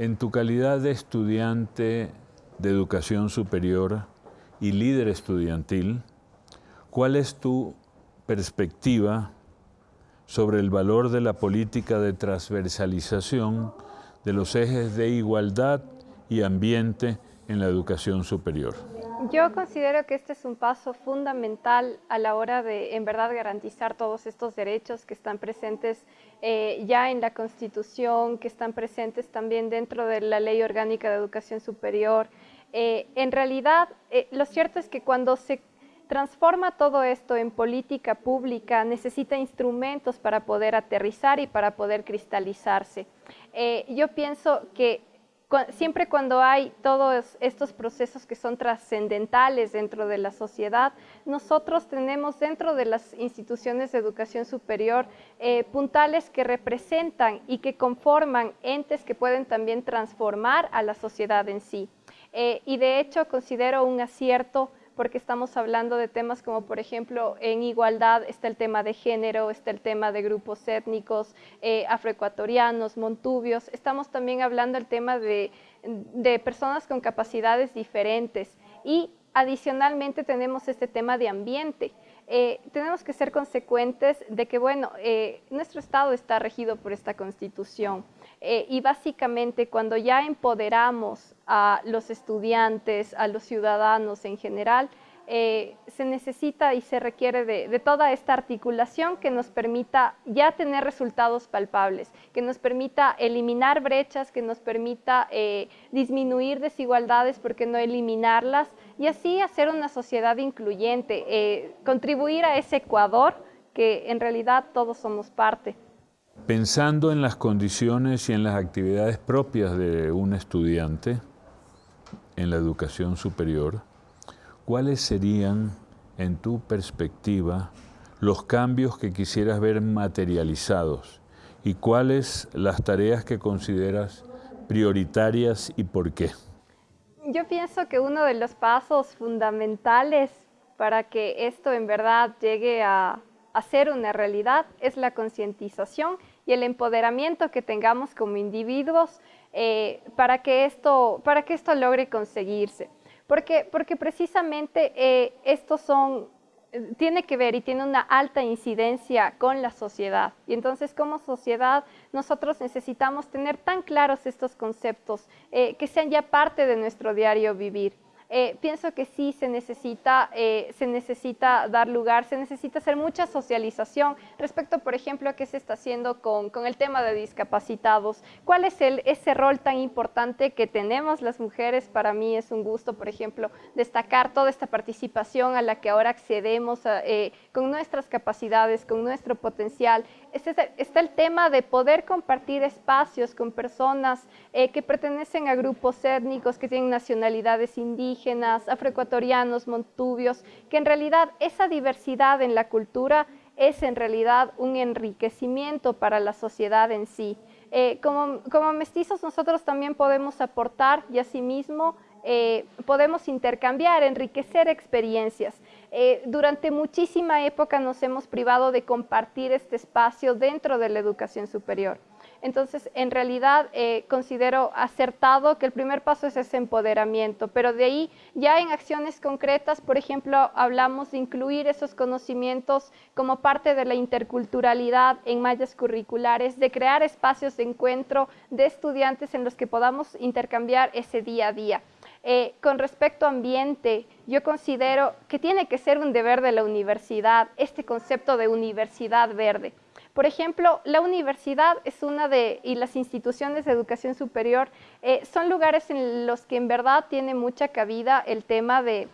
En tu calidad de estudiante de educación superior y líder estudiantil, ¿cuál es tu perspectiva sobre el valor de la política de transversalización de los ejes de igualdad y ambiente en la educación superior? Yo considero que este es un paso fundamental a la hora de, en verdad, garantizar todos estos derechos que están presentes eh, ya en la Constitución, que están presentes también dentro de la Ley Orgánica de Educación Superior. Eh, en realidad, eh, lo cierto es que cuando se transforma todo esto en política pública, necesita instrumentos para poder aterrizar y para poder cristalizarse. yo pienso que siempre cuando hay todos estos procesos que son trascendentales dentro de la sociedad, nosotros tenemos dentro de las instituciones de educación superior eh, puntales que representan y que conforman entes que pueden también transformar a la sociedad en sí. Eh, y de hecho considero un acierto porque estamos hablando de temas como, por ejemplo, en igualdad está el tema de género, está el tema de grupos étnicos, eh, afroecuatorianos, montubios, estamos también hablando del tema de, personas con capacidades diferentes y adicionalmente tenemos este tema de ambiente. Eh, tenemos que ser consecuentes de que, bueno, eh, nuestro Estado está regido por esta Constitución. Eh, y básicamente cuando ya empoderamos a los estudiantes, a los ciudadanos en general, eh, se necesita y se requiere de, toda esta articulación que nos permita ya tener resultados palpables, que nos permita eliminar brechas, que nos permita eh, disminuir desigualdades, porque no eliminarlas, y así hacer una sociedad incluyente, contribuir a ese Ecuador que en realidad todos somos parte. Pensando en las condiciones y en las actividades propias de un estudiante en la educación superior, ¿cuáles serían, en tu perspectiva, los cambios que quisieras ver materializados y cuáles las tareas que consideras prioritarias y por qué? Yo pienso que uno de los pasos fundamentales para que esto en verdad llegue a, a ser una realidad es la concientización y el empoderamiento que tengamos como individuos eh, para, que esto, para que esto logre conseguirse. Porque, porque precisamente eh, estos son, tiene que ver y tiene una alta incidencia con la sociedad. Y entonces como sociedad nosotros necesitamos tener tan claros estos conceptos eh, que sean ya parte de nuestro diario vivir. Eh, pienso que sí se necesita, eh, se necesita dar lugar, se necesita hacer mucha socialización respecto, por ejemplo, a qué se está haciendo con, con el tema de discapacitados. ¿Cuál es el, ese rol tan importante que tenemos las mujeres? Para mí es un gusto, por ejemplo, destacar toda esta participación a la que ahora accedemos eh, con nuestras capacidades, con nuestro potencial. Este está el tema de poder compartir espacios con personas que pertenecen a grupos étnicos, que tienen nacionalidades indígenas, indígenas, afroecuatorianos, montubios, que en realidad esa diversidad en la cultura es en realidad un enriquecimiento para la sociedad en sí. Eh, como, como, mestizos nosotros también podemos aportar y asimismo eh, podemos intercambiar, enriquecer experiencias. Eh, durante muchísima época nos hemos privado de compartir este espacio dentro de la educación superior. Entonces, en realidad eh, considero acertado que el primer paso es ese empoderamiento, pero de ahí ya en acciones concretas, por ejemplo, hablamos de incluir esos conocimientos como parte de la interculturalidad en mallas curriculares, de crear espacios de encuentro de estudiantes en los que podamos intercambiar ese día a día. Eh, con respecto a ambiente, yo considero que tiene que ser un deber de la universidad, este concepto de universidad verde. Por ejemplo, la universidad es una de, y las instituciones de educación superior eh, son lugares en los que en verdad tiene mucha cabida el tema de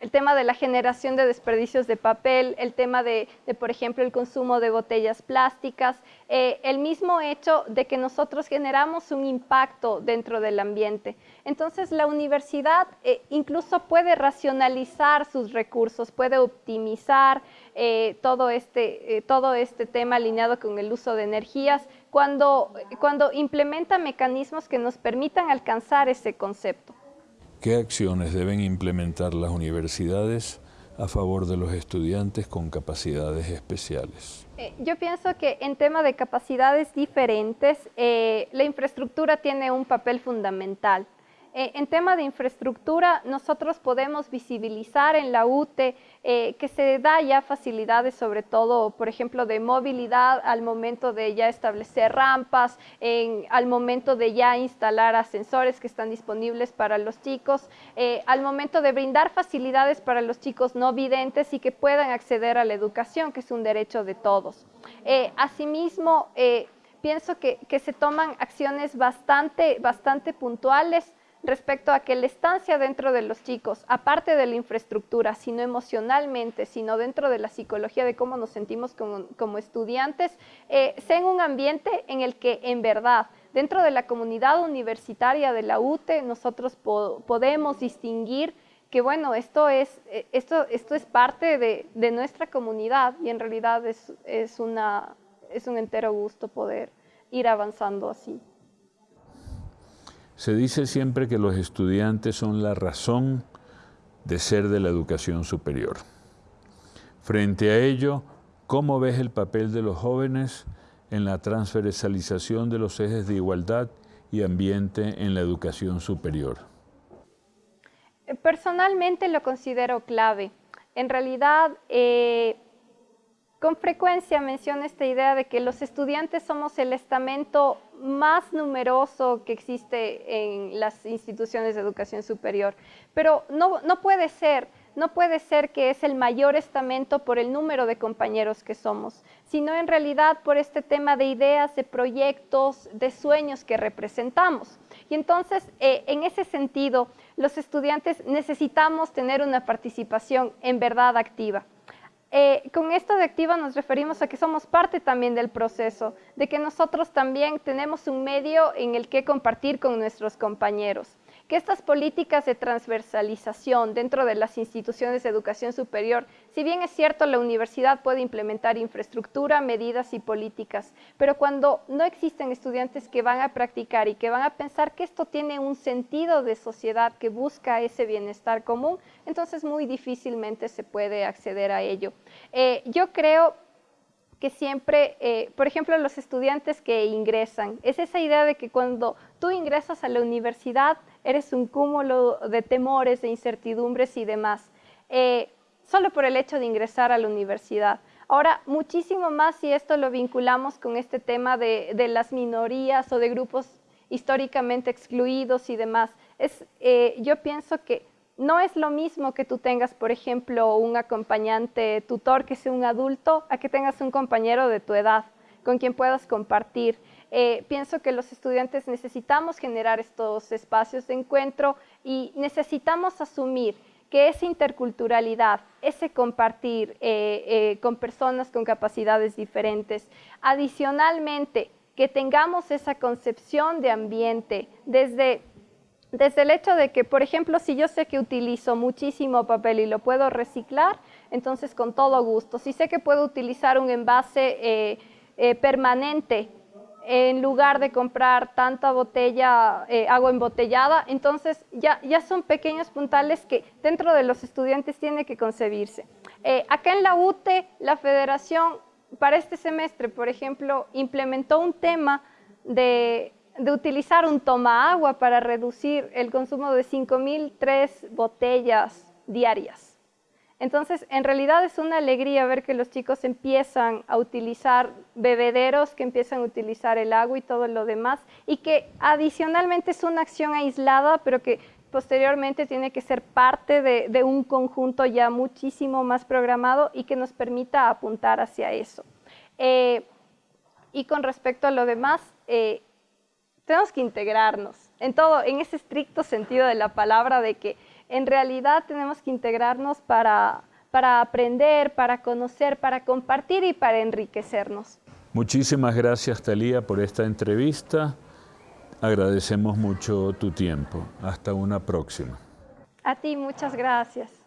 el tema de la generación de desperdicios de papel, el tema de, por ejemplo, el consumo de botellas plásticas, eh, el mismo hecho de que nosotros generamos un impacto dentro del ambiente. Entonces, la universidad eh, incluso puede racionalizar sus recursos, puede optimizar eh, todo, este, todo este tema alineado con el uso de energías cuando, cuando implementa mecanismos que nos permitan alcanzar ese concepto. ¿Qué acciones deben implementar las universidades a favor de los estudiantes con capacidades especiales? Eh, yo pienso que en tema de capacidades diferentes, eh, la infraestructura tiene un papel fundamental. Eh, en tema de infraestructura, nosotros podemos visibilizar en la UTE eh, que se da ya facilidades, sobre todo, por ejemplo, de movilidad al momento de ya establecer rampas, al momento de ya instalar ascensores que están disponibles para los chicos, eh, al momento de brindar facilidades para los chicos no videntes y que puedan acceder a la educación, que es un derecho de todos. asimismo, pienso que, que, se toman acciones bastante, bastante puntuales respecto a que la estancia dentro de los chicos, aparte de la infraestructura, sino emocionalmente, sino dentro de la psicología de cómo nos sentimos como, estudiantes, eh, sea en un ambiente en el que en verdad, dentro de la comunidad universitaria de la UTE, nosotros podemos distinguir que bueno, esto es, eh, esto, esto es parte de, nuestra comunidad y en realidad es, es, una, es un entero gusto poder ir avanzando así. Se dice siempre que los estudiantes son la razón de ser de la educación superior. Frente a ello, ¿cómo ves el papel de los jóvenes en la transversalización de los ejes de igualdad y ambiente en la educación superior? Personalmente lo considero clave. En realidad, eh, con frecuencia menciono esta idea de que los estudiantes somos el estamento más numeroso que existe en las instituciones de educación superior, pero no, no puede ser, no puede ser que es el mayor estamento por el número de compañeros que somos, sino en realidad por este tema de ideas, de proyectos, de sueños que representamos. Y entonces, eh, en ese sentido, los estudiantes necesitamos tener una participación en verdad activa. Eh, con esto de activa nos referimos a que somos parte también del proceso, de que nosotros también tenemos un medio en el que compartir con nuestros compañeros que estas políticas de transversalización dentro de las instituciones de educación superior, si bien es cierto la universidad puede implementar infraestructura, medidas y políticas, pero cuando no existen estudiantes que van a practicar y que van a pensar que esto tiene un sentido de sociedad que busca ese bienestar común, entonces muy difícilmente se puede acceder a ello. Eh, yo creo que siempre, eh, por ejemplo, los estudiantes que ingresan, es esa idea de que cuando tú ingresas a la universidad eres un cúmulo de temores, de incertidumbres y demás, eh, solo por el hecho de ingresar a la universidad. Ahora, muchísimo más si esto lo vinculamos con este tema de, las minorías o de grupos históricamente excluidos y demás. Es, eh, yo pienso que no es lo mismo que tú tengas, por ejemplo, un acompañante tutor que sea un adulto, a que tengas un compañero de tu edad con quien puedas compartir. Eh, pienso que los estudiantes necesitamos generar estos espacios de encuentro y necesitamos asumir que esa interculturalidad, ese compartir eh, eh, con personas con capacidades diferentes, adicionalmente que tengamos esa concepción de ambiente desde desde el hecho de que, por ejemplo, si yo sé que utilizo muchísimo papel y lo puedo reciclar, entonces con todo gusto. Si sé que puedo utilizar un envase eh, eh, permanente en lugar de comprar tanta botella, eh, agua embotellada, entonces ya, ya son pequeños puntales que dentro de los estudiantes tiene que concebirse. acá en la UTE, la federación para este semestre, por ejemplo, implementó un tema de de utilizar un toma agua para reducir el consumo de 5.003 botellas diarias. Entonces, en realidad es una alegría ver que los chicos empiezan a utilizar bebederos, que empiezan a utilizar el agua y todo lo demás, y que adicionalmente es una acción aislada, pero que posteriormente tiene que ser parte de, un conjunto ya muchísimo más programado y que nos permita apuntar hacia eso. Eh, y con respecto a lo demás, eh, tenemos que integrarnos en todo, en ese estricto sentido de la palabra de que en realidad tenemos que integrarnos para, para aprender, para conocer, para compartir y para enriquecernos. Muchísimas gracias, Talía, por esta entrevista. Agradecemos mucho tu tiempo. Hasta una próxima. A ti, muchas gracias.